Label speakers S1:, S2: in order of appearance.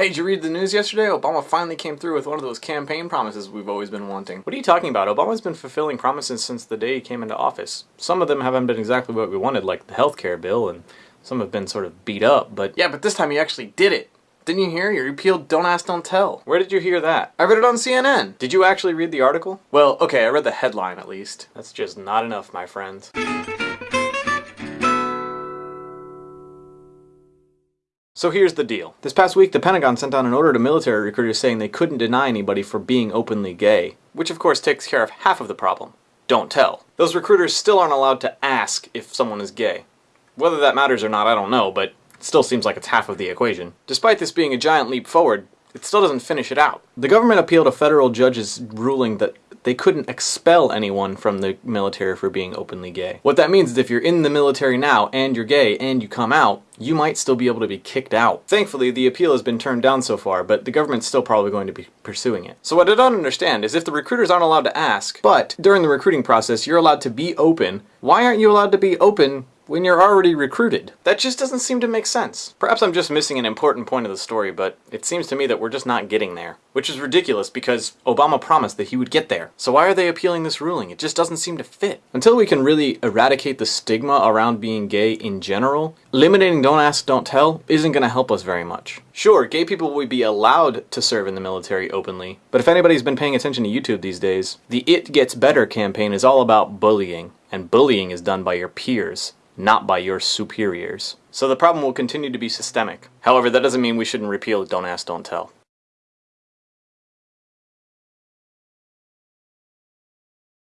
S1: Hey, did you read the news yesterday? Obama finally came through with one of those campaign promises we've always been wanting. What are you talking about? Obama's been fulfilling promises since the day he came into office. Some of them haven't been exactly what we wanted, like the healthcare bill, and some have been sort of beat up, but yeah, but this time he actually did it. Didn't you hear? He repealed Don't Ask, Don't Tell. Where did you hear that? I read it on CNN. Did you actually read the article? Well, okay, I read the headline at least. That's just not enough, my friends. So here's the deal. This past week, the Pentagon sent out an order to military recruiters saying they couldn't deny anybody for being openly gay, which of course takes care of half of the problem. Don't tell. Those recruiters still aren't allowed to ask if someone is gay. Whether that matters or not, I don't know, but it still seems like it's half of the equation. Despite this being a giant leap forward, it still doesn't finish it out. The government appealed a federal judge's ruling that they couldn't expel anyone from the military for being openly gay. What that means is if you're in the military now and you're gay and you come out, you might still be able to be kicked out. Thankfully, the appeal has been turned down so far, but the government's still probably going to be pursuing it. So what I don't understand is if the recruiters aren't allowed to ask, but during the recruiting process you're allowed to be open, why aren't you allowed to be open when you're already recruited. That just doesn't seem to make sense. Perhaps I'm just missing an important point of the story, but it seems to me that we're just not getting there. Which is ridiculous because Obama promised that he would get there. So why are they appealing this ruling? It just doesn't seem to fit. Until we can really eradicate the stigma around being gay in general, eliminating don't ask, don't tell isn't going to help us very much. Sure, gay people will be allowed to serve in the military openly, but if anybody's been paying attention to YouTube these days, the It Gets Better campaign is all about bullying, and bullying is done by your peers not by your superiors. So the problem will continue to be systemic. However, that doesn't mean we shouldn't repeal Don't Ask, Don't Tell.